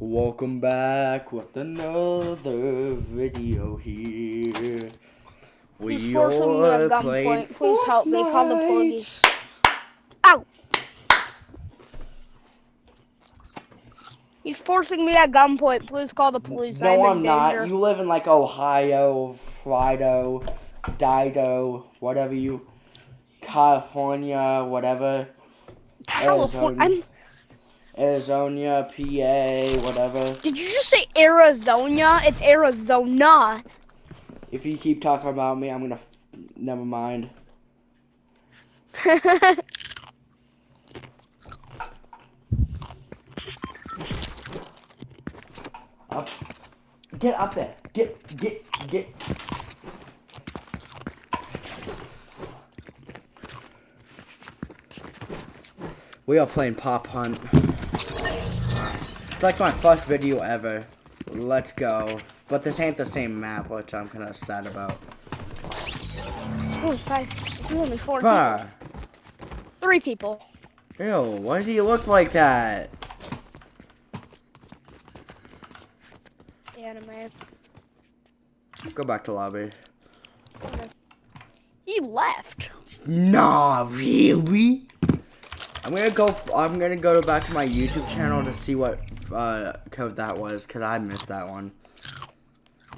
Welcome back with another video here. We He's forcing me are at playing gunpoint. Please help me. Call the police. Ow! He's forcing me at gunpoint. Please call the police. No, I'm, I'm not. You live in like Ohio, Frido, Dido, whatever you, California, whatever, California. I'm. Arizona, PA, whatever. Did you just say Arizona? It's Arizona. If you keep talking about me, I'm gonna. Never mind. Up. Get up there. Get, get, get. We are playing Prop Hunt. It's like my first video ever. Let's go. But this ain't the same map, which I'm kind of sad about. Only five. It's only four people. Three people. Ew, why does he look like that? Anime. Go back to lobby. He left. Nah, really? I'm gonna go. I'm gonna go back to my YouTube channel to see what uh, code that was, cause I missed that one.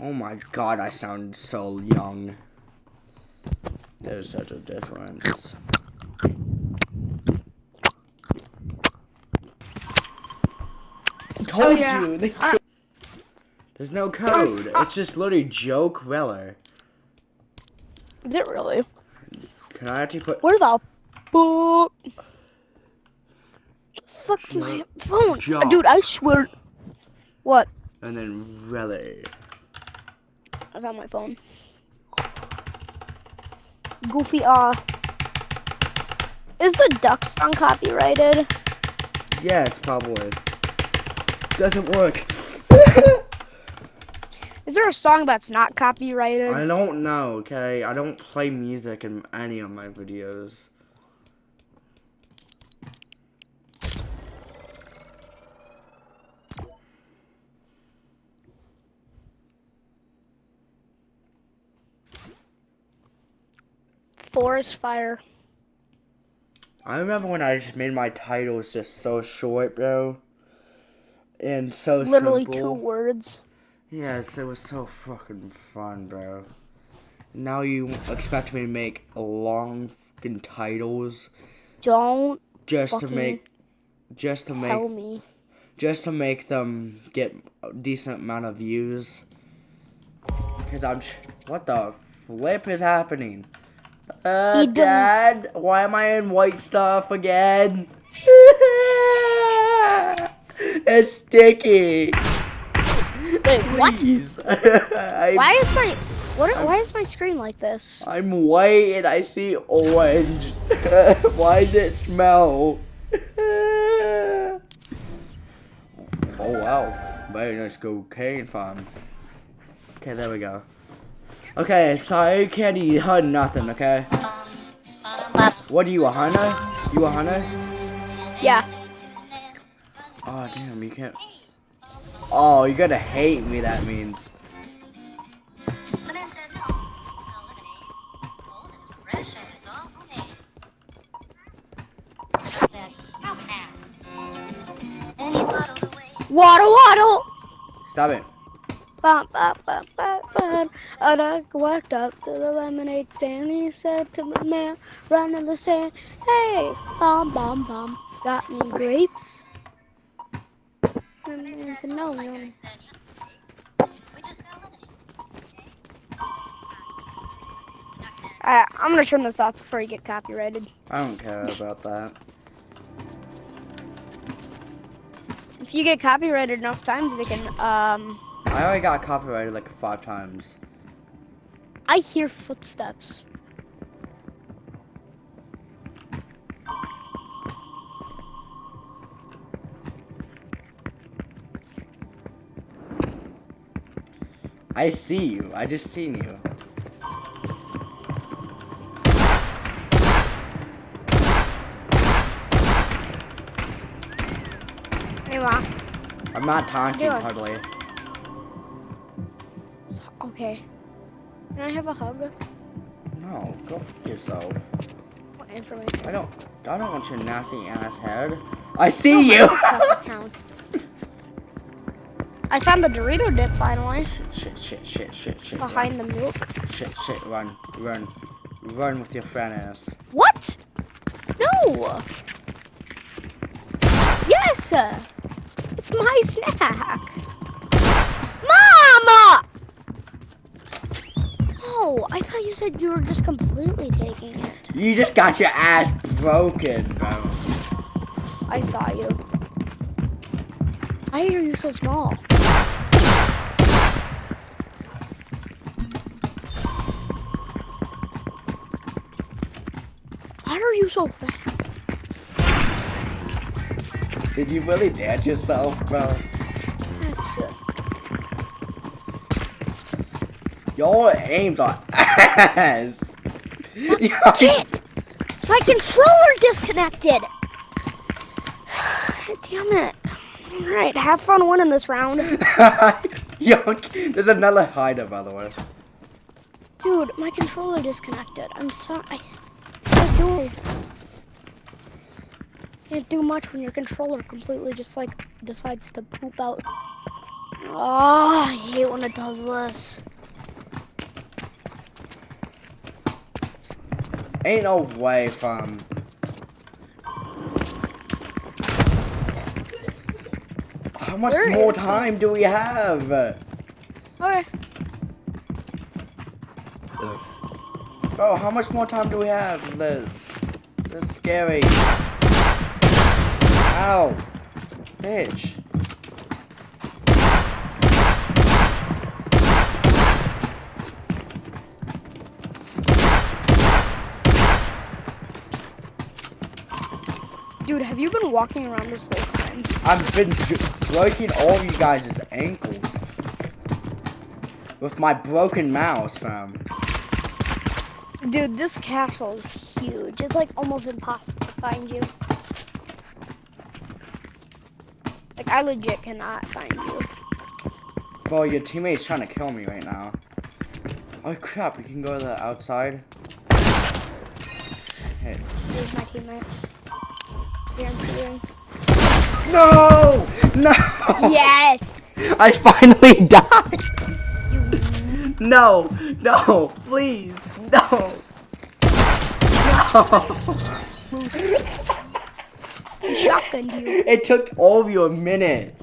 Oh my god, I sound so young. There's such a difference. Told Oh, yeah. you. Uh, There's no code. It's just literally Joe Queller. Is it really? Can I actually put? Where the book? Fuck's my phone, Jump. dude. I swear. What? And then really. I found my phone. Goofy, uh. Is the duck song copyrighted? Yes, probably. Doesn't work. Is there a song that's not copyrighted? I don't know, okay? I don't play music in any of my videos. Forest fire. I remember when I just made my titles just so short, bro. And so Literally two words. Yes, it was so fucking fun, bro. Now you expect me to make long fucking titles Don't just to make just to make me. just to make them get a decent amount of views. Cause I'm, what the flip is happening? Uh, Dad, why am I in white stuff again? it's sticky. Wait, what? Why is my what? Why is my screen like this? I'm white and I see orange. why does it smell? oh wow, very nice cocaine farm. Okay, there we go. Okay, sorry, Candy, heard nothing, okay? What are you, a hunter? You a hunter? Yeah. Oh, damn, you can't. Oh, you're gonna hate me, that means. Waddle waddle. Stop it. Bum, bum, bum, bum, bum. And I walked up to the lemonade stand. He said to the man running the stand, "Hey, bum bum bum, got me grapes?" And man said, "No, no." Alright, I'm gonna turn this off before you get copyrighted. I don't care about that. If you get copyrighted enough times, they can. Um, I already got copyrighted like five times. I hear footsteps. I see you. I just seen you. Hey, Ma. I'm I'm not taunting doing? hardly. Okay. Can I have a hug? No, go f yourself. What information? I don't. I don't want your nasty ass head. I see you. Count. I found the Dorito dip finally shit, shit, shit, shit, shit. behind the milk. Shit, shit, run, run, run with your friend ass. What? No. Yes. It's my snack. Mama. I thought you said you were just completely taking it. You just got your ass broken, bro. I saw you. Why are you so small? Why are you so fat? Did you really dance yourself, bro? Your aims are ass. Yo, shit. My controller disconnected. Damn it. All right, have fun winning this round, Yo, there's another hider, by the way. dude. My controller disconnected. I'm sorry. I can't do it. Can't do much when your controller completely just like decides to poop out. Oh, I hate when it does this. Ain't no way from. Um, how much Where more time do we have? Okay. Bro, oh, how much more time do we have, Liz? This is scary. Ow. Bitch. Dude, have you been walking around this whole time? I've been breaking all of you guys' ankles. With my broken mouse, fam. Dude, this castle is huge. It's like almost impossible to find you. Like, I legit cannot find you. Bro, your teammate's trying to kill me right now. Oh crap, we can go to the outside. Hey. Here's my teammate. Here, I'm shooting. No! No! Yes! I finally died! No! No! Please! No! No! shotgunned you. It took all of you a minute.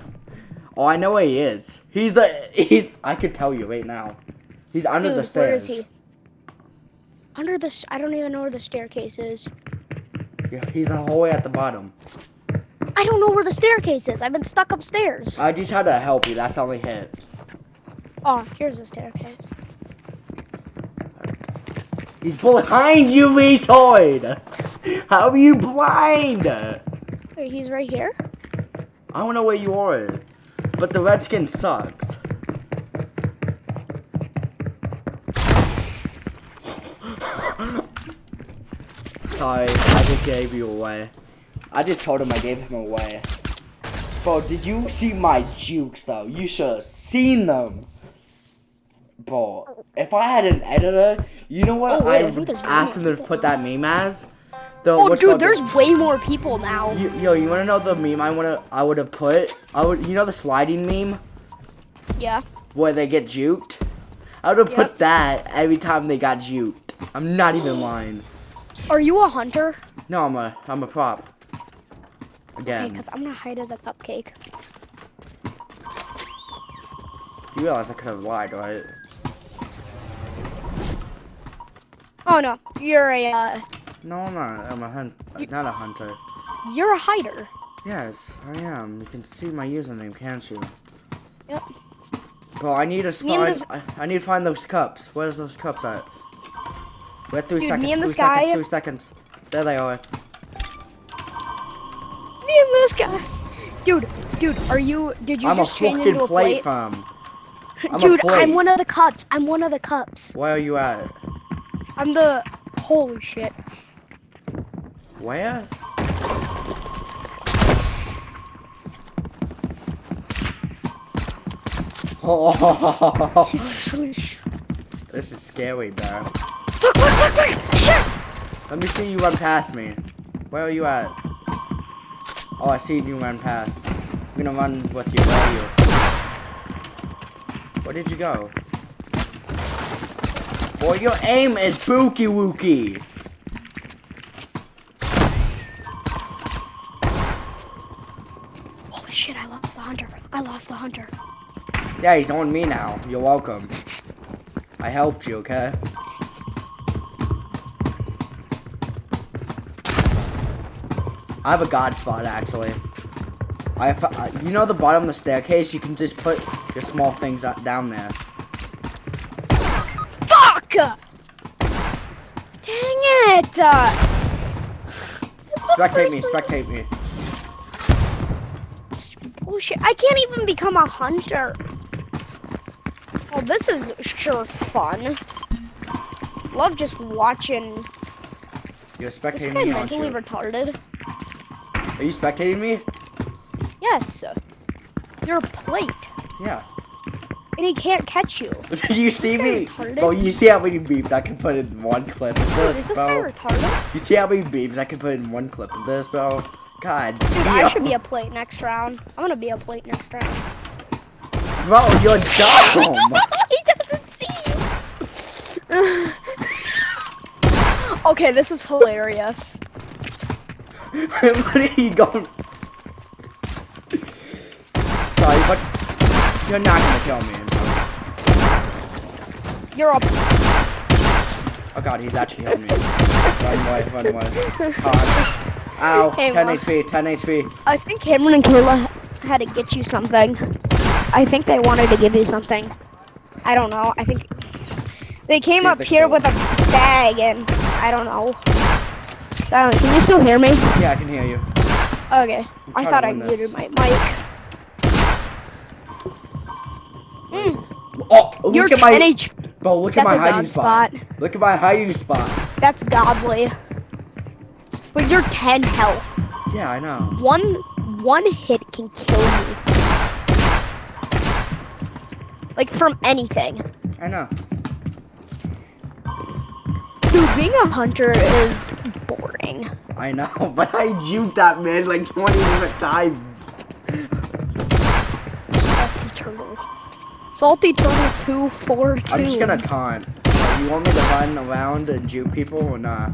Oh, I know where he is. He's the he's. I could tell you right now. He's under Dude, the stairs. where is he? Under the. I don't even know where the staircase is. He's all the way at the bottom. I don't know where the staircase is. I've been stuck upstairs. I just had to help you. That's the only hit. Oh, here's the staircase. He's behind you, retard. How are you blind? Wait, he's right here? I don't know where you are, but the redskin sucks. Sorry, I just gave you away. I just told him I gave him away. Bro, did you see my jukes though? You should have seen them. Bro, if I had an editor, you know what Oh, wait, I I think would ask one him to put that meme as? The, Oh, dude, called the- there's way more people now. you, yo, you wanna know the meme I wanna I would have put? I would you know the sliding meme Yeah. where they get juked? I would have Yep. put that every time they got juked. I'm not even lying. Are you a hunter? No, I'm a I'm a prop. Again. Okay, because I'm gonna hide as a cupcake. you realize I could have lied, right? Oh no, you're a uh, No, I'm not. I'm a hunt. Not a hunter. you're a hider. Yes, I am. You can see my username, can't you? Yep. Bro, I need to and find. I, I need to find those cups. Where's those cups at? We have three Dude, seconds. me and three this guy- seconds. Three seconds. There they are. Me and this guy. Dude, dude, are you? Did you I'm just change into a plate fam. I'm Dude. I'm one of the cups. I'm one of the cups. Where are you at? I'm the. Holy shit. Where? Oh, this is scary, bro. Fuck, fuck, fuck! Shit! Let me see you run past me. Where are you at? Oh, I see you run past. I'm gonna run with you. Where are you? Where did you go? Boy, your aim is bookie wookie. Holy shit, I lost the hunter. I lost the hunter. Yeah, he's on me now. You're welcome. I helped you, okay? I have a god spot actually. I have, uh, you know the bottom of the staircase. You can just put your small things down there. Fuck! Dang it! Uh, Spectate me, spectate me. Bullshit. I can't even become a hunter. Oh, this is sure fun. Love just watching. You're this spectating guy me, aren't mentally retarded? Are you spectating me? Yes. You're a plate, Yeah. and he can't catch you. you see me? retarded? Oh, you see how many beeps I can put in one clip of Dude, this, is this guy retarded? You see how many beeps I can put in one clip of this, bro? God Dude, damn. I should be a plate next round. I'm gonna be a plate next round. Bro, you're dumb. he doesn't see you. okay, this is hilarious. You going? Sorry, but you're not gonna kill me. You're a Oh god, he's actually killing me. Run away, run away. Ah. God. Ow, Hey, 10 Mom. HP, 10 HP. I think Cameron and Kayla had to get you something. I think they wanted to give you something. I don't know. I think they came Yeah, up here with a bag and I don't know. Silent, can you still hear me? Yeah, I can hear you. Okay. I thought I muted my mic. Mm, Oh, look you're at 10 my, H. bro, look at my hiding spot. spot. Look at my hiding spot. That's godly. But you're 10 health. Yeah, I know. One one hit can kill you. Like from anything. I know. Dude, being a hunter is boring. I know, but I used that man like 20 different times. Salty turtle. Salty turtle two four two. I'm just gonna taunt. You want me to run around and juke people or not?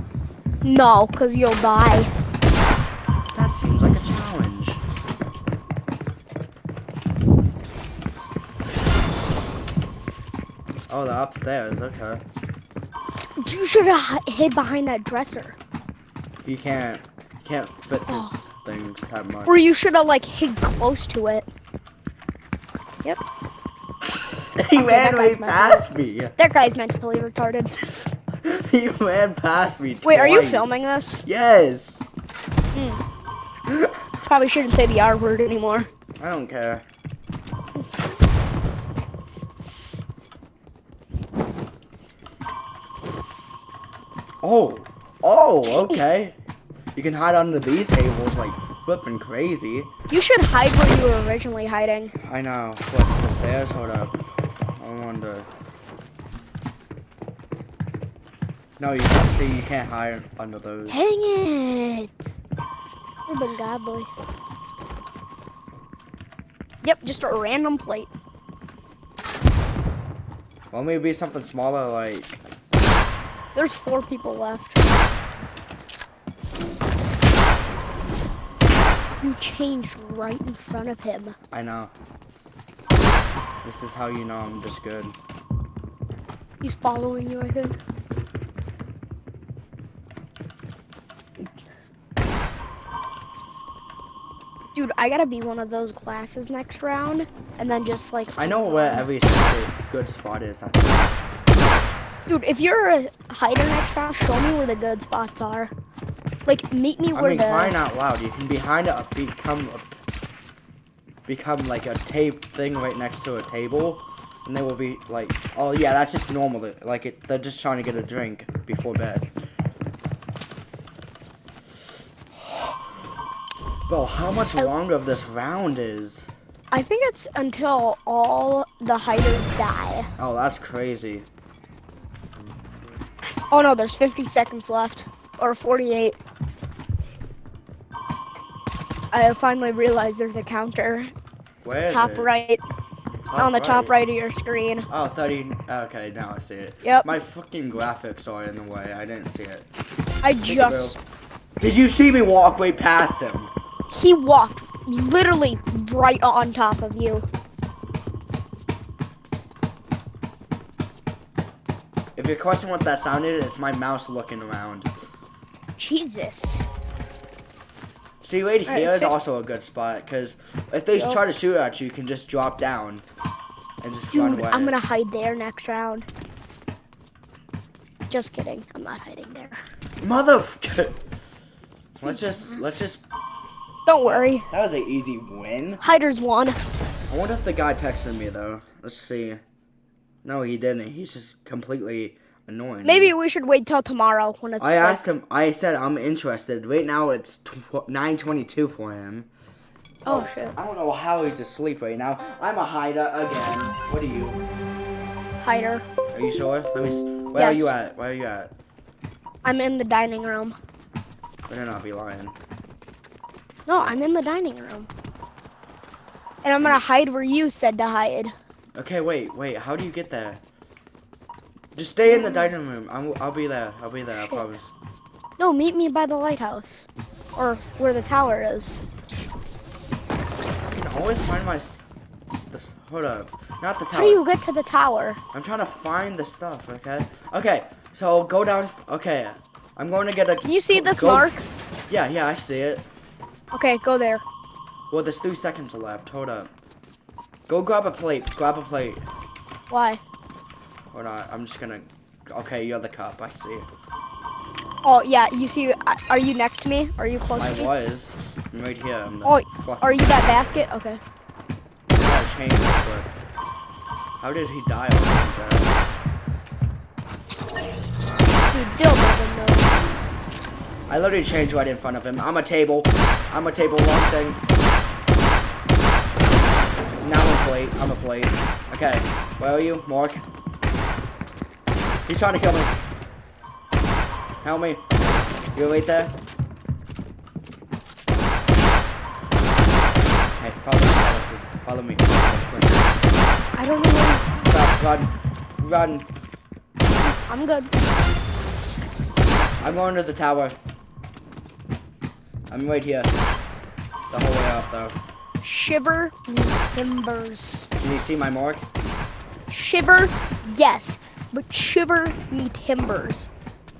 No, cause you'll die. That seems like a challenge. Oh, they're upstairs. Okay. You should have hid behind that dresser. You can't. You can't fit Oh. things that much. Or you should have like hid close to it. Yep. he Okay, ran way past me. That guy's mentally retarded. he ran past me. Wait, are you filming this? Yes. Hmm. Probably shouldn't say the R word anymore. I don't care. Oh, oh, okay. You can hide under these tables like flipping crazy. You should hide where you were originally hiding. I know. What, the stairs? Hold up. I wonder. No, you can't see. You can't hide under those. Hang it! You've been godly. Yep, just a random plate. Well, maybe something smaller like. There's four people left. You changed right in front of him. I know. This is how you know I'm just good. He's following you, I think. Dude, I gotta be one of those classes next round, and then just like. I know where every good spot is. Think. Dude, if you're a hider next round, show me where the good spots are. Like, meet me I where mean, the. crying out loud, you can behind a become a, become like a tape thing right next to a table, and they will be like, oh yeah, that's just normal. Like it, they're just trying to get a drink before bed. Bro, how much longer of this round is? I think it's until all the hiders die. Oh, that's crazy. Oh no, there's 50 seconds left. Or 48. I finally realized there's a counter. Where is top it? right. Top on the top right of your screen. Oh, 30. Okay, now I see it. Yep. My fucking graphics are in the way. I didn't see it. I Think just. Did you see me walk way past him? He walked literally right on top of you. If you're questioning what that sound is, it's my mouse looking around. Jesus. See, right Alright, here is also a good spot, because if they Yup. try to shoot at you, you can just drop down and just run Dude, away. I'm gonna hide there next round. Just kidding. I'm not hiding there. Mother. let's just, let's just. Don't worry. That was an easy win. Hiders won. I wonder if the guy texted me though. Let's see. No, he didn't. He's just completely annoying. Maybe we should wait till tomorrow when it's I like, asked him. I said I'm interested. Right now it's tw- 9:22 for him. Oh shit. I don't know how he's asleep right now. I'm a hider again. What are you? Hider. Are you sure? Let me. Where are you at? Where are you at? I'm in the dining room. Better not be lying. No, I'm in the dining room. And I'm gonna hide where you said to hide. Okay, wait, wait. How do you get there? Just stay in the mm. dining room. I'm, I'll be there. I'll be there. I promise. No, meet me by the lighthouse. Or where the tower is. I can always find my. s- The, hold up. Not the tower. How do you get to the tower? I'm trying to find the stuff. Okay. Okay. So go down. Okay. I'm going to get a. Can you see this go- mark? Yeah, yeah, I see it. Okay, go there. Well, there's three seconds left. Hold up. Go grab a plate. Grab a plate. Why? Or not. I'm just gonna. Okay, you're the cup. I see. Oh yeah, you see? Are you next to me? Are you close I to me? was. I'm right here. I'm Oh, Are you that basket? Okay. I gotta change. How did he die? Dude, Bill doesn't know. I literally changed right in front of him. I'm a table. I'm a table. One thing. Now I'm a plate. I'm a plate. Okay. Where are you, Mark? He's trying to kill me. Help me. You right there? Hey, follow me. Follow me. Follow me. I don't know. where- Stop. Run. Run. I'm good. I'm going to the tower. I'm right here. The whole way up, though. Shiver me timbers. Can you see my mark? Shiver, yes, but shiver me timbers.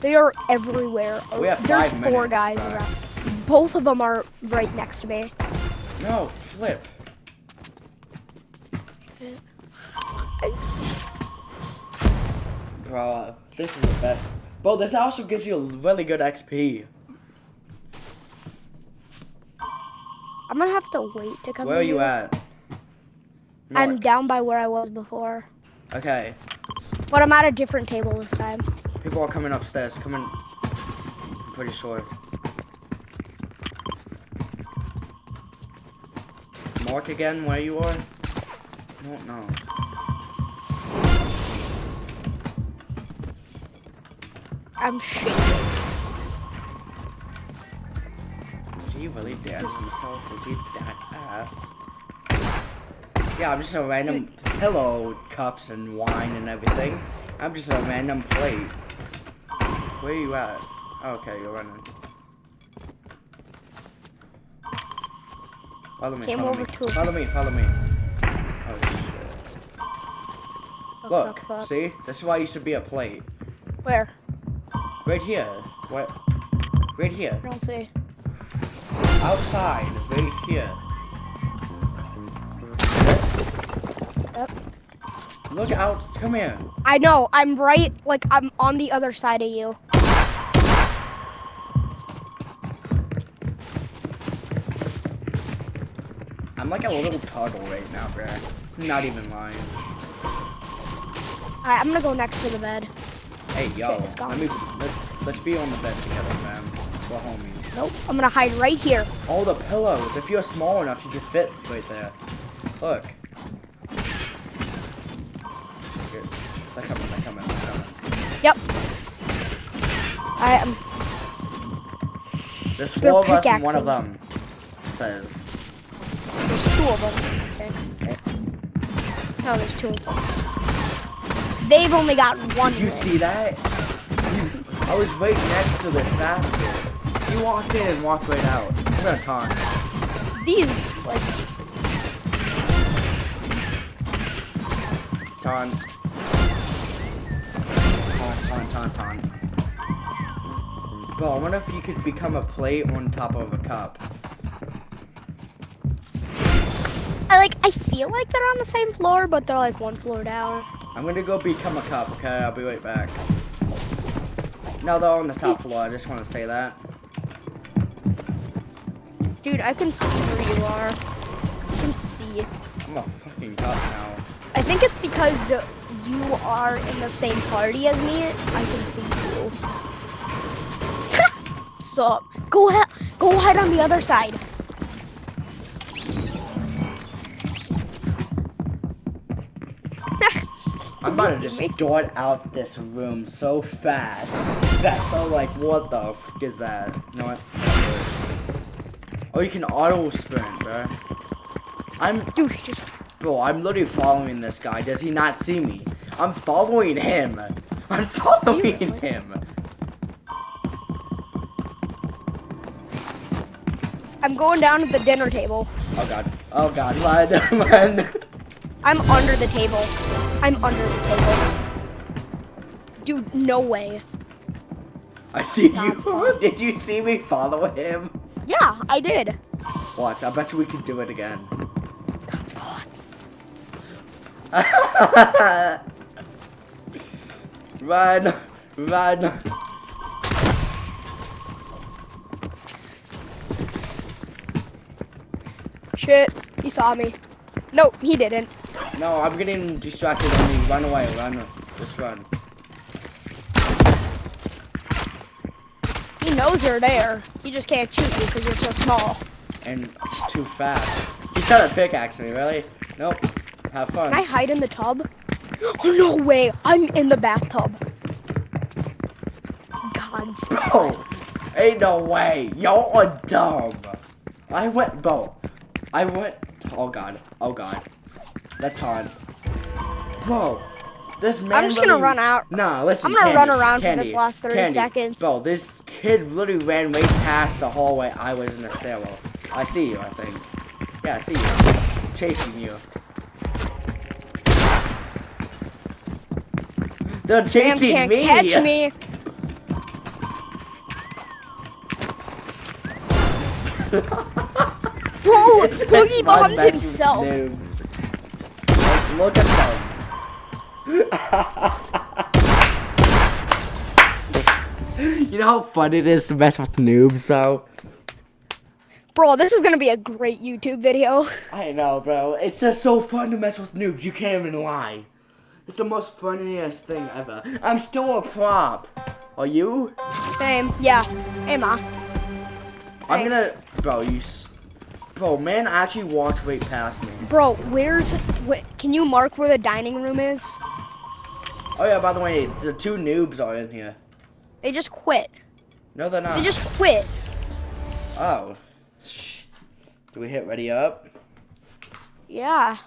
They are everywhere. We have There's five four minutes, guys uh. around. Both of them are right next to me. No, flip. Bro, this is the best. Bro, this also gives you a really good XP. I'm gonna have to wait to come. Where are you here. at? I'm down by where I was before, Okay, but I'm at a different table this time. people are coming upstairs. Coming. I'm pretty sure. Mark again, where you are? I don't know. I'm shaking. He really dance himself? Was he that ass? Yeah, I'm just a random pillow, cups and wine and everything. I'm just a random plate. Where are you at? Oh, okay, you're running. Follow me, Came follow me. Follow me, follow me. Oh shit. Look, fuck, fuck. see? This is why you should be a plate. Where? Right here. What? Right here. I don't see. Outside. Right here. Yep. Look out. Come here. I know. I'm right. Like I'm on the other side of you. I'm like a little turtle right now, bro. Not even lying. Alright, I'm gonna go next to the bed. Hey, yo. Okay. Let me, let's, let's be on the bed together, man. We're homies. Nope. I'm gonna hide right here. All the pillows. If you're small enough, you can fit right there. Look. Here. They're coming, they're coming, they're coming. Yep. I am. There's four of us and one of them says. There's two of them. Okay. right. Eh. No, there's two of them. They've only got one. Did you see that? You, I was right next to this basket. You walked in and walked right out. I'm gonna taunt. These like Taunt. Taunt, taunt, taunt, taunt. Bro, I wonder if you could become a plate on top of a cup. I like. I feel like they're on the same floor, but they're like one floor down. I'm gonna go become a cup, okay? I'll be right back. No, they're on the top floor. I just want to say that. Dude, I can see where you are. I can see. I'm a fucking cup now. I think it's because you are in the same party as me. I can see you. Sup? Go ahead. Go ahead on the other side. I'm about to just dart out this room so fast. That's so like, what the f is that? You know what? Oh, you can auto sprint, bro. I'm, Dude, just bro, I'm literally following this guy. Does he not see me? I'm following him. I'm following really? him. I'm going down to the dinner table. Oh god. Oh god. Run, run. I'm under the table. I'm under the table. Dude, no way. I see That's you. Did you see me follow him? Yeah, I did. Watch. I bet you we can do it again. That's fun. run, run. Shit, he saw me. Nope, he didn't. No, I'm getting distracted on me. Run away, run. Just run. He knows you're there. He just can't shoot you because you're so small. And too fast. He's trying to pickaxe me, really? Nope. Have fun. Can I hide in the tub? Oh, no way. I'm in the bathtub. God. Bro, ain't no way. Y'all are dumb. I went, bro. I went. Oh god. Oh god. That's hard. Bro, this man. I'm just gonna run out. Nah, listen. I'm gonna run Candy, around for this last 30 Candy. seconds. Bro, this kid literally ran way past the hallway I was in the stairwell. I see you, I think. Yeah, I see you. Chasing you. They're Damn chasing can't me. catch me. Bro, Boogie bombed himself. Look at them. You know how fun it is to mess with noobs, though? Bro, this is gonna be a great YouTube video. I know, bro. It's just so fun to mess with noobs. You can't even lie. It's the most funniest thing ever. I'm still a prop. Are you? Same. Yeah. Hey, ma. I'm gonna, bro. You, bro. Man, I actually walked right past me. Bro, where's... Wh can you mark where the dining room is? Oh yeah. By the way, the two noobs are in here. They just quit. No, they're not. They just quit. Oh. Do we hit ready up? Yeah.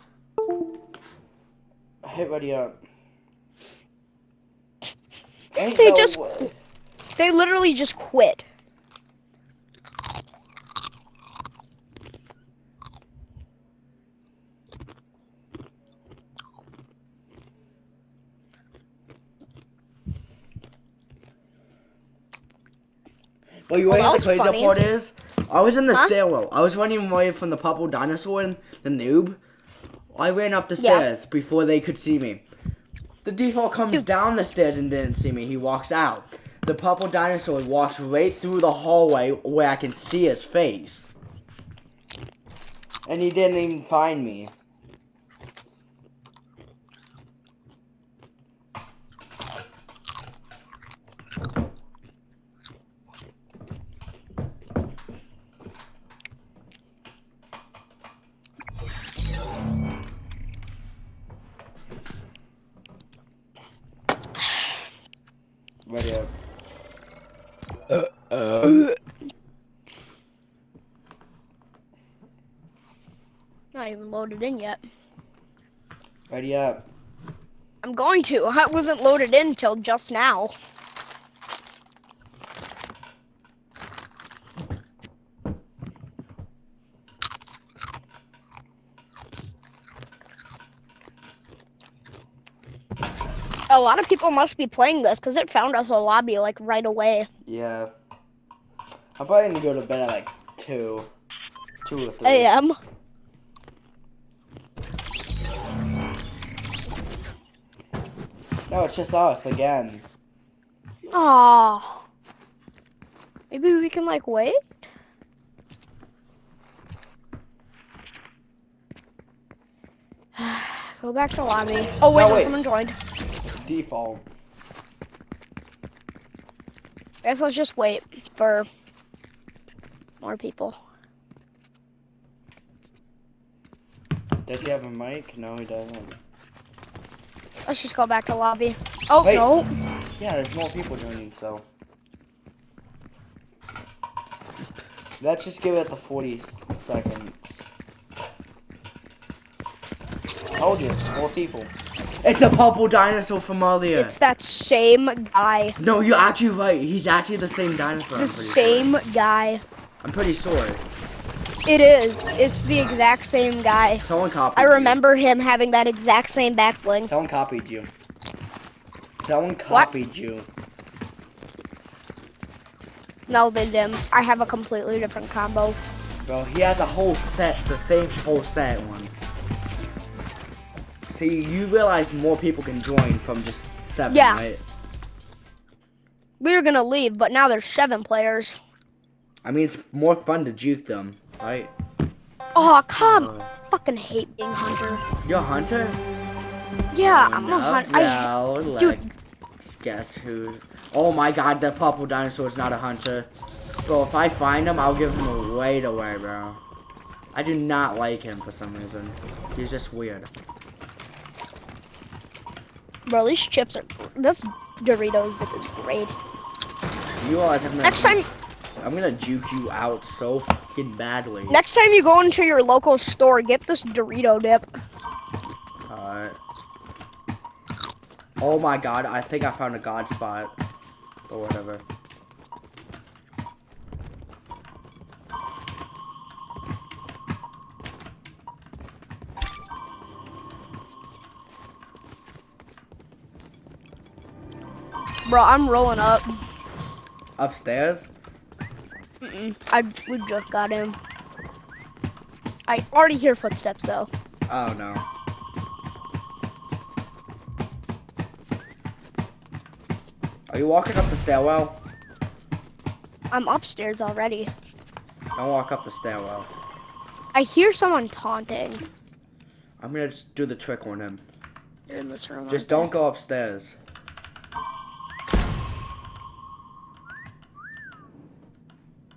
Hit ready up. Ain't They no just way. They literally just quit. But you Well, know the crazy funny. part is? I was in the Huh? stairwell. I was running away from the purple dinosaur and the noob. I ran up the Yeah. stairs before they could see me. The default comes Dude. down the stairs and didn't see me. He walks out. The purple dinosaur walks right through the hallway where I can see his face. And he didn't even find me. Loaded in yet. Ready up. I'm going to. I wasn't loaded in until just now. A lot of people must be playing this because it found us a lobby like right away. Yeah. I'm probably gonna go to bed at like two. Two or three. AM. No, it's just us again. Aw. Maybe we can like wait? Go back to lobby. Oh wait, No, wait. someone joined. Default. Guess let's just wait for more people. Does he have a mic? No, he doesn't. Let's just go back to lobby. Oh Wait. no. Yeah, there's more people joining, so. Let's just give it the 40 seconds. Told you, more people. It's a purple dinosaur from earlier. It's that same guy. No, you're actually right. He's actually the same dinosaur. The same Sure. guy. I'm pretty sure. It is. It's the exact same guy. Someone copied I you. remember him having that exact same back bling. Someone copied you. Someone copied you. No, they didn't. I have a completely different combo. Bro, he has a whole set, the same whole set one. See, you realize more people can join from just seven, Yeah. right? We were gonna leave, but now there's seven players. I mean, it's more fun to juke them, right? Oh, come! Uh, Fucking hate being hunter. you're a hunter? Yeah, I'm a no, hunter. I, no, dude. guess who. Oh my god, the purple dinosaur is not a hunter. Bro, if I find him, I'll give him away to away, bro. I do not like him for some reason. He's just weird. bro, these chips are. This Doritos dip is great. You realize I'm gonna, Next time, I'm gonna juke you out so fucking badly. next time you go into your local store, get this Dorito dip. Alright. Oh my god, I think I found a god spot. Or whatever. Bro, I'm rolling up. Upstairs? Mm-mm. I we just got him. I already hear footsteps though. Oh no. Are you walking up the stairwell? I'm upstairs already. Don't walk up the stairwell. I hear someone taunting. I'm gonna just do the trick on him. They're in this room. Just don't go upstairs.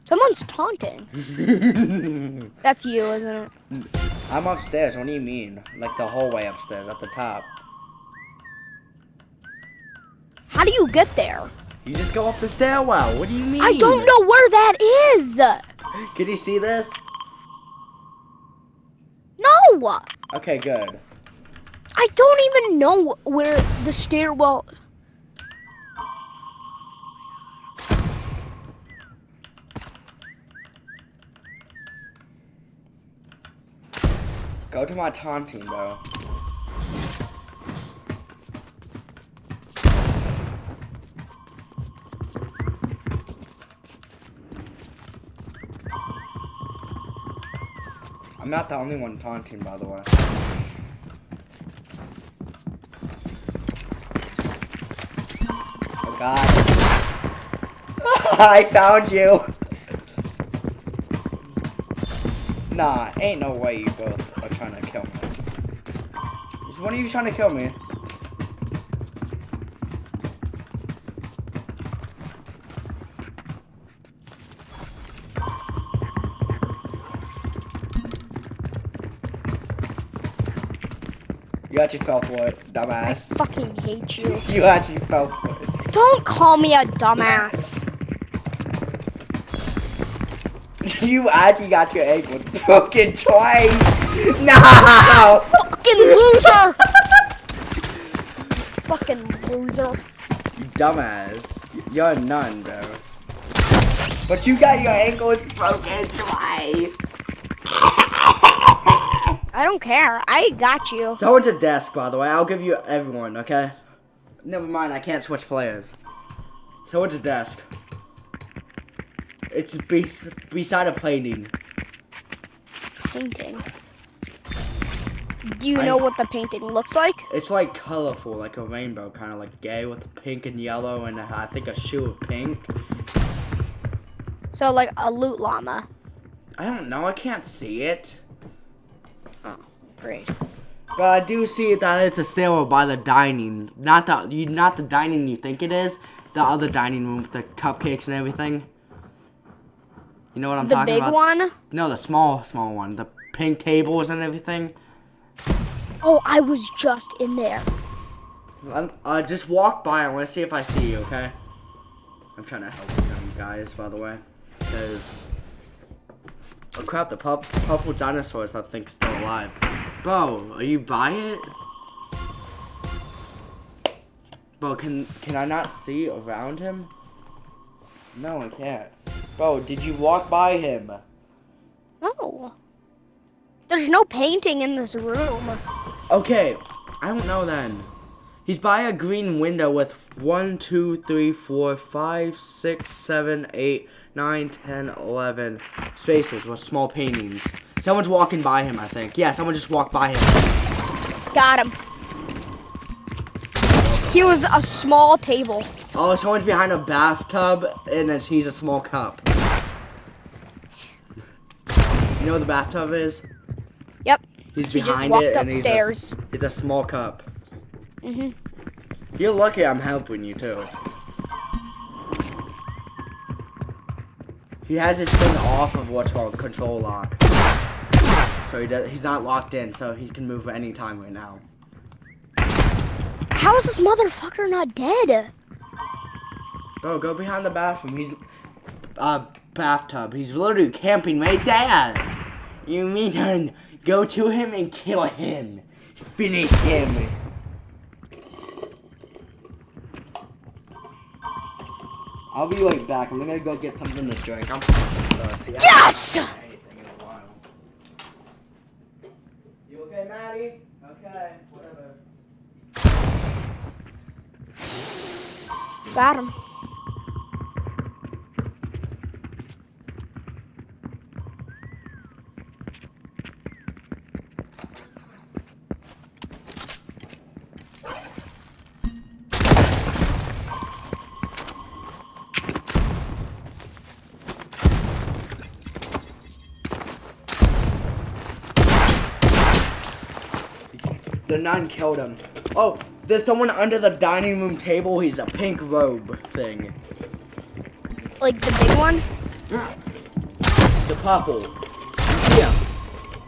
Someone's taunting. That's you, isn't it? I'm upstairs. What do you mean? Like the hallway upstairs, at the top. How do you get there? You just go up the stairwell. What do you mean? I don't know where that is. Can you see this? No, Okay, good. I don't even know where the stairwell. Go to my taunting, bro. I'm not the only one taunting, by the way. Oh god. I found you! Nah, ain't no way you both trying to kill me. Is one of you trying to kill me? You actually fell for it, dumbass. I fucking hate you. You actually fell for it. Don't call me a dumbass. You actually got your ankle broken twice. No! Fucking loser! Fucking loser. You dumbass. You're a nun, bro. But you got your ankles broken twice. I don't care. I got you. Someone's a desk, by the way. I'll give you everyone, okay? Never mind, I can't switch players. Someone's a desk. It's be beside a painting. Painting. Do you I- know what the painting looks like? It's like colorful, like a rainbow, kind of like gay with pink and yellow, and I think a shoe of pink. So like a loot llama. I don't know, I can't see it. Oh, great. But I do see that it's a stairwell by the dining, not the you, not the dining you think it is. The other dining room with the cupcakes and everything. You know what I'm the talking about? The big one? No, the small, small one. The pink tables and everything. Oh, I was just in there. I'm, uh, just walk by. I want to see if I see you. Okay. I'm trying to help them guys, by the way, because oh crap, the pup, purple dinosaurs I think still alive. Bo, are you by it? Bo, can can I not see around him? No, I can't. Bo, did you walk by him? Oh. There's no painting in this room. Okay, I don't know then. He's by a green window with 1, 2, 3, 4, 5, 6, 7, 8, 9, 10, 11 spaces with small paintings. Someone's walking by him, I think. Yeah, someone just walked by him. Got him. He was a small table. Oh, someone's behind a bathtub, and then he's a small cup. You know what the bathtub is? Yep. He's He just behind it, and he's a, upstairs. he's a small cup. Mhm. You're lucky I'm helping you, too. He has his thing off of what's called control lock. So he does, he's not locked in, so he can move anytime right now. How is this motherfucker not dead? Bro, go behind the bathroom. He's, uh, bathtub. He's literally camping right there. You mean go to him and kill him. Finish him. I'll be right back. I'm gonna go get something to drink. I'm thirsty. Yes! anything in a while. You okay, Maddie? Okay, whatever. Got him. Nun killed him. Oh, there's someone under the dining room table. He's a pink robe thing. Like the big one? The purple. You see him?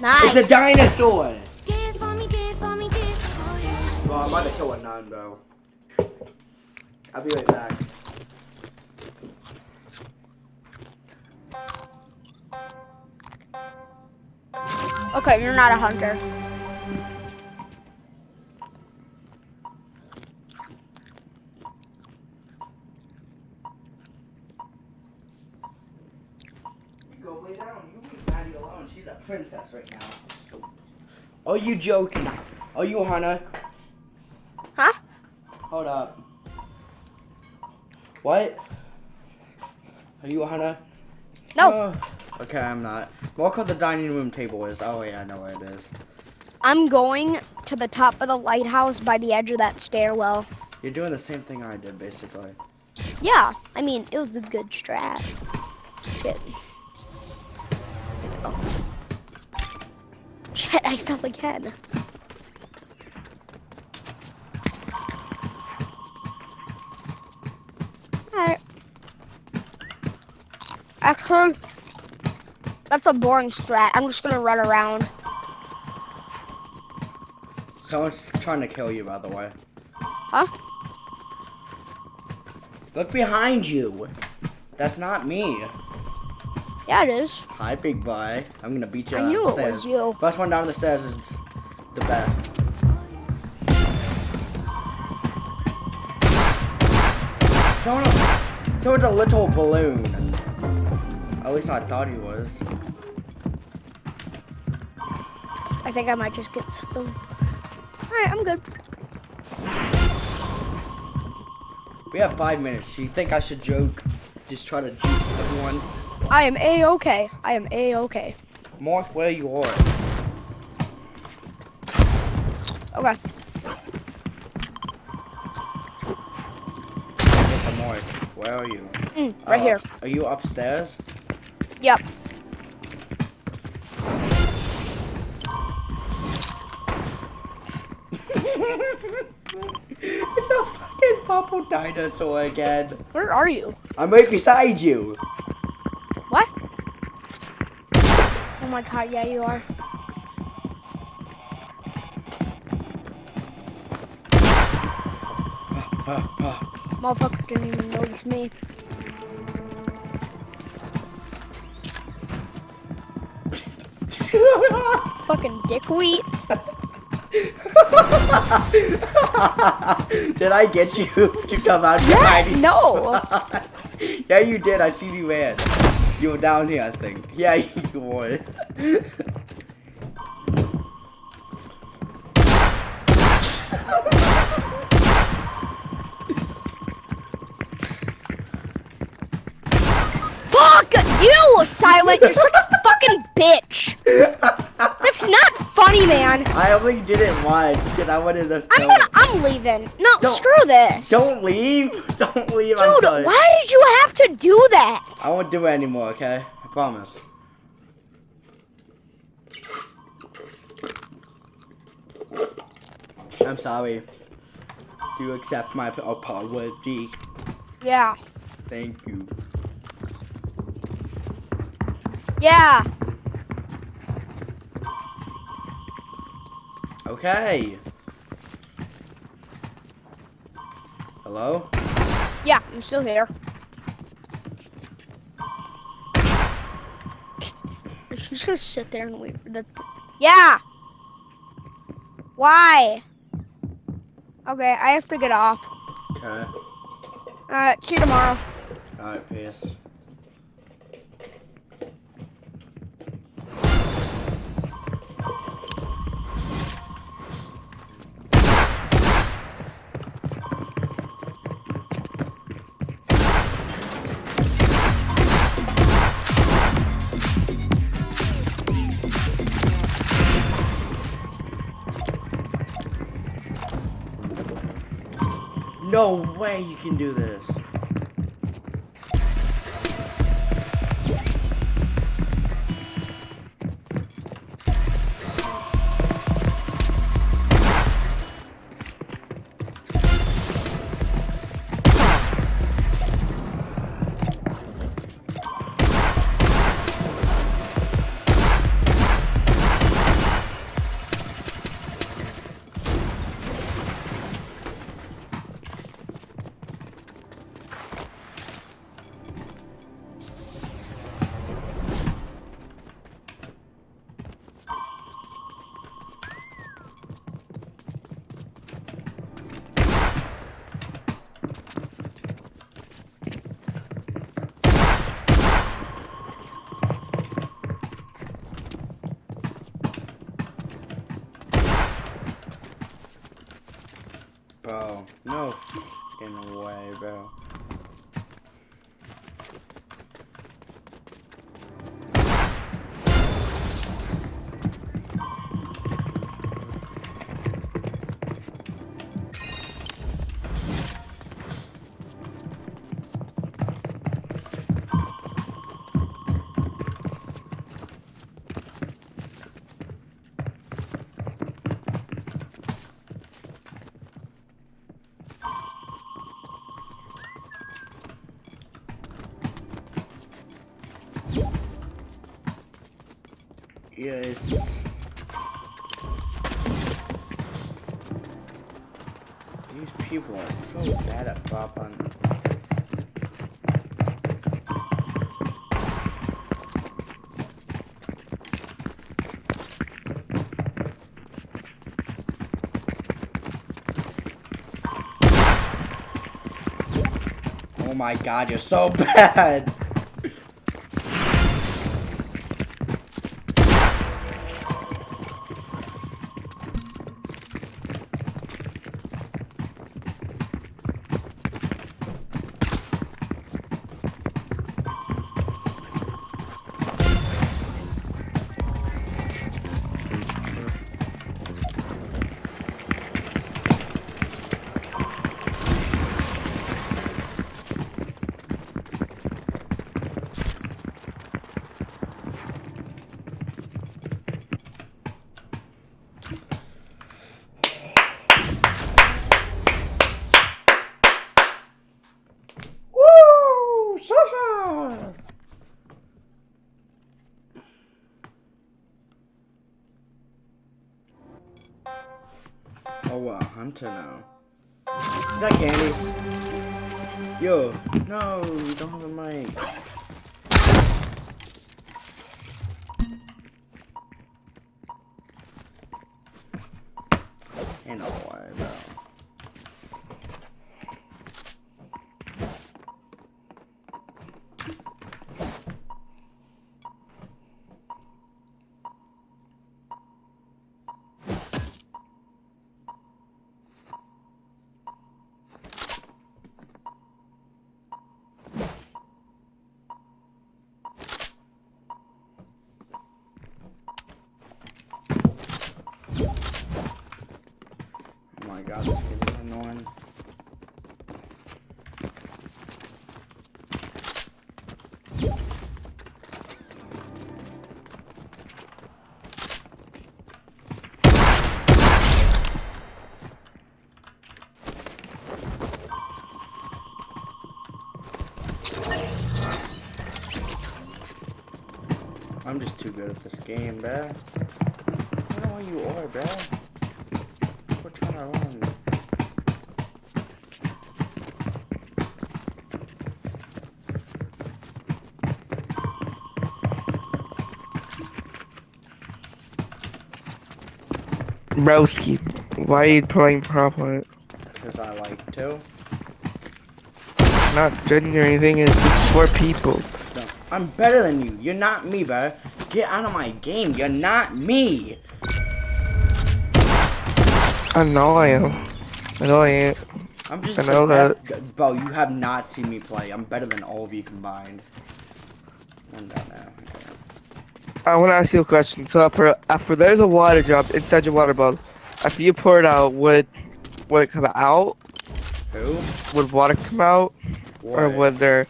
Nice. It's a dinosaur. Bro, I'm about to kill a nun, bro. I'll be right back. Okay, you're not a hunter. Princess right now. Are you joking? Are you Hannah? Huh? Hold up. What? Are you Hannah? No. Oh, okay, I'm not. Look what the dining room table is. Oh yeah, I know where it is. I'm going to the top of the lighthouse by the edge of that stairwell. You're doing the same thing I did, basically. Yeah, I mean, it was a good strat. Shit. I fell again. Alright. Actually, that's a boring strat. I'm just gonna run around. Someone's trying to kill you, by the way. Huh? Look behind you. That's not me. Yeah, it is. Hi, big boy. I'm gonna beat you I knew the it was you. First one down the stairs is the best. Someone, someone's a little balloon. At least I thought he was. I think I might just get stung. Alright, I'm good. We have five minutes. Do you think I should joke? Just try to juke everyone? I am a-okay. I am a-okay. Mark where you are. Okay. Mark, where are you? Mm, right Uh, here. Are you upstairs? Yep. it's a fucking purple dinosaur again. Where are you? I'm right beside you. What? Oh my god, yeah, you are. Motherfucker didn't even notice me. Fucking dickweed. did I get you to come out Yeah, hiding no. yeah, you did. I see you ran. You were down here, I think. Yeah, you were. Fuck you, Silent. You're such a fucking bitch. That's not funny, man. I only did it once because I wanted to. I'm gonna. I'm leaving. No, Don't- screw this. Don't leave. Don't leave. I'm Dude, why did you have to do that? I won't do it anymore, okay? I promise. I'm sorry. Do you accept my apology? Yeah. Thank you. Yeah. Okay. Hello? Yeah, I'm still here. She's just gonna sit there and wait for the. Yeah. Why? Okay, I have to get off. Okay. Uh, see you tomorrow. Alright, peace. Way you can do this. Bro, no fucking way, bro. so bad at. Oh my god, you're so bad! Wow, Hunter too good at this game, bruh. I don't know where you are, bruh. Quit trying to run. Broski, why are you playing proper? Because I like to. Not judging or anything, it's for people. No, I'm better than you. You're not me, bro. Get out of my game. You're not me. I know I am. I know I am. I'm just I know best. gu- Bro, you have not seen me play. I'm better than all of you combined. I'm down now. I want to ask you a question. So after after there's a water drop inside your water bottle, after you pour it out, would would it come out? Who? Would water come out, or would there?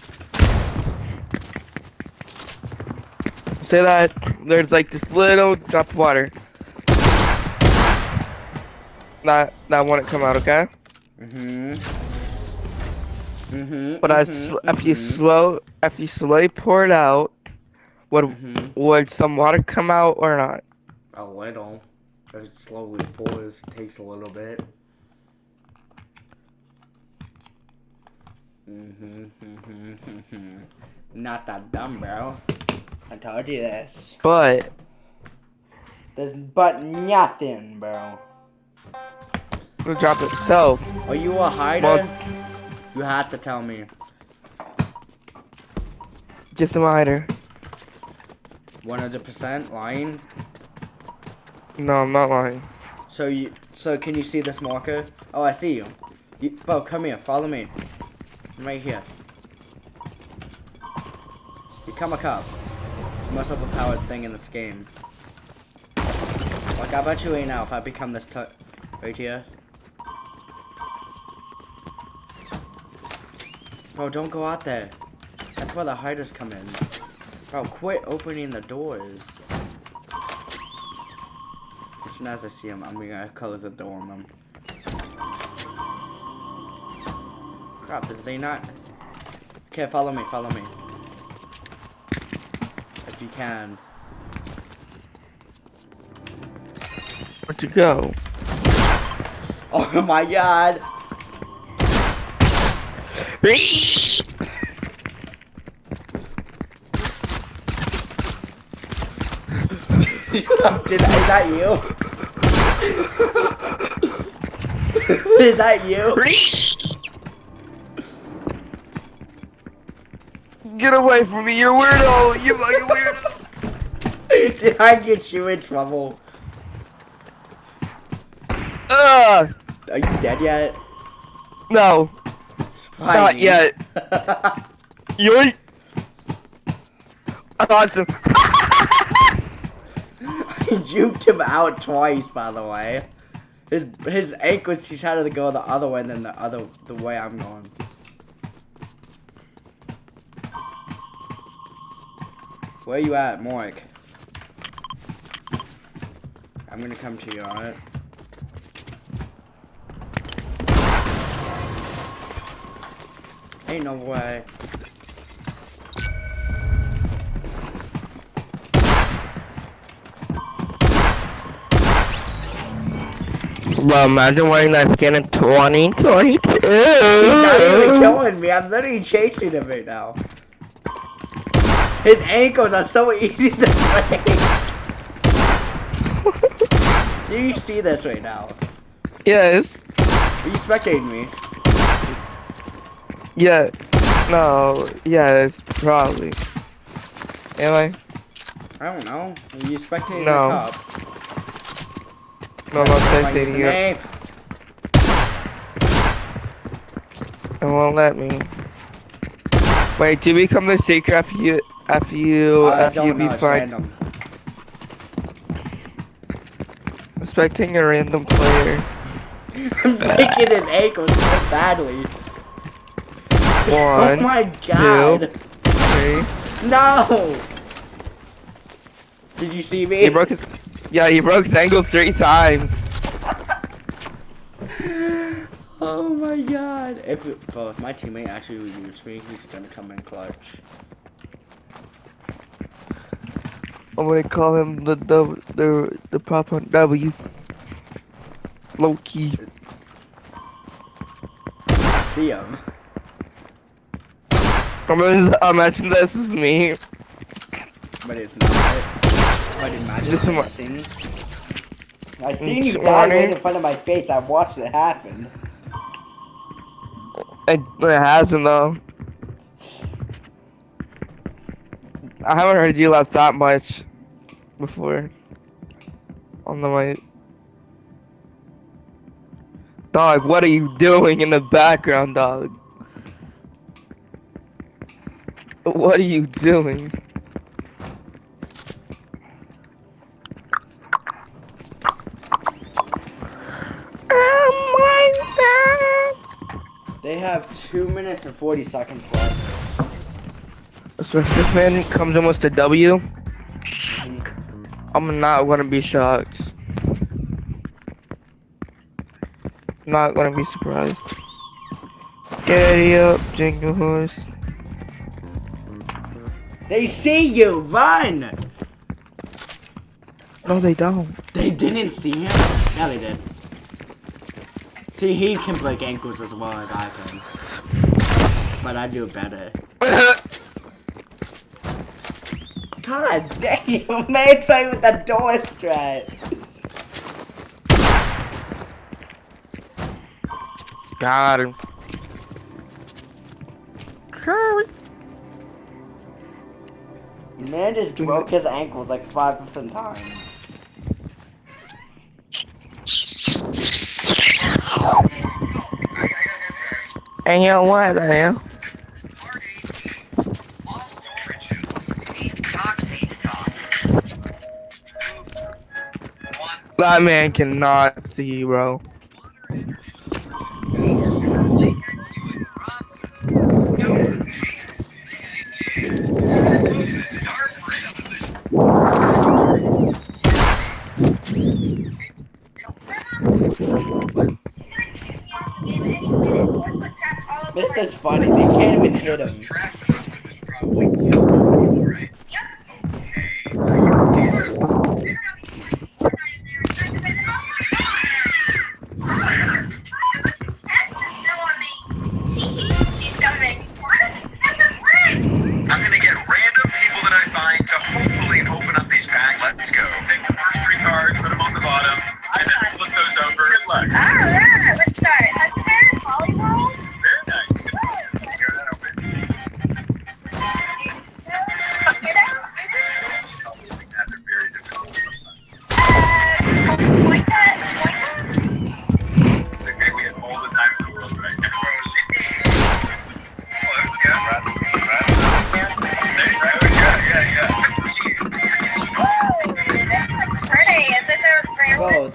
Say that there's like this little drop of water. That that wouldn't come out, okay? Mm-hmm. Mm-hmm. But as mhm, if you mhm, slow if you slowly pour it out, would mhm. would some water come out or not? A little. It slowly pours. It takes a little bit. Mm-hmm, mm-hmm, mm-hmm. Not that dumb, bro. I told you this. But There's but nothing, bro. the drop itself. Are you a hider? Well- you have to tell me. Just a hider. 100% lying. No, I'm not lying. So you, so can you see this marker? Oh, I see you. you bro, come here. Follow me. I'm right here. Become a cop. Most overpowered thing in this game. Like, I bet you ain't now if I become this right here. Bro, don't go out there. That's where the hiders come in. Bro, quit opening the doors. As soon as I see him, I'm gonna close the door on him. Crap, did they not? Okay, follow me, follow me. If you can. Where'd you go? Oh my god! Did, is that you? is that you? Get away from me, you're weirdo! You fucking weirdo! Did I get you in trouble? Ugh! Are you dead yet? No, Why not yet. Yoink! Awesome. I juked him out twice, by the way. His his ankles, he tried to go the other way than the other the way I'm going. Where you at, Moik? I'm gonna come to you, alright? Ain't no way. Well, imagine wearing that skin in 2022. He's not even killing me. I'm literally chasing him right now. His ankles are so easy to break. Do you see this right now? Yes. Are you spectating me? Yeah. No. Yes. Probably. Am I? I don't know. Are you spectating No. the cup? No, I'm not spectating you. It won't let me. Wait, do we become the secret after you after you I after you be know. It's fine? Expecting a random player. I'm breaking his ankles so badly. One, oh my god. three. No. Did you see me? He broke his. Yeah, he broke his ankle three times. Oh my god. If, bro, if my teammate actually reviews me, he's gonna come in clutch. I'm gonna call him the the the the proper W. Low key. See him. I'm gonna imagine this is me. But it's not. But imagine This is I seen. I seen you mm, This die right in front of my face. I've watched it happen. It, it hasn't though. I haven't heard you laugh that much before. On the mic. Dog, what are you doing in the background, dog? What are you doing? Oh my god! They have two minutes and forty seconds left. So if this man comes in with a W, I'm not gonna be shocked. Not gonna be surprised. Giddy up, jingle horse. They see you. Run. No, they don't. They didn't see him. Yeah, they did. See, he can break ankles as well as I can. But I do better. God damn, man, playing with that door strat. Got him. Curry. Man just broke his ankles like five different times. And you know what, I am? That man cannot see, bro. This is funny, they can't even hit him.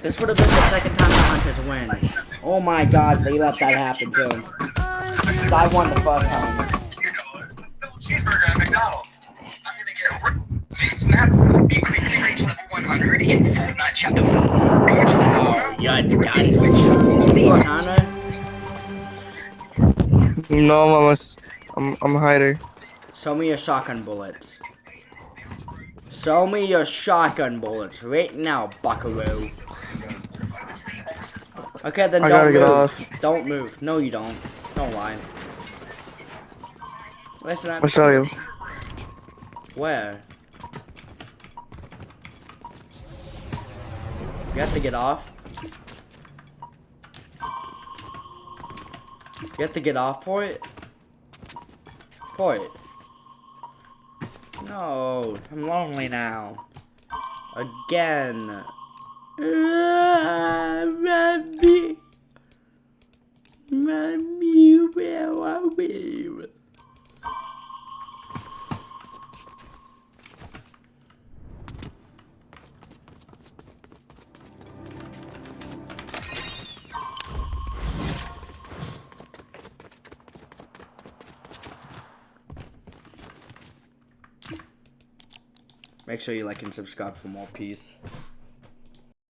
This would have been the second time the Hunters win. Oh my god, they let that happen too. I won the first time. Cheeseburger at McDonald's. I'm gonna get this map. You quickly reach level 100 in Fortnite Chapter 4. Go to the car. Yeah, I switch. No, mama. I'm, I'm a hider. Show me your shotgun bullets. Show me your shotgun bullets right now, buckaroo. Okay, then I don't move. get off. Don't move. No, you don't. Don't lie. Listen up. I'll show you. Where? You have to get off. You have to get off for it? It. No, I'm lonely now. Again. Uh, Mommy. Mommy, where are we? Make sure you like and subscribe for more peace.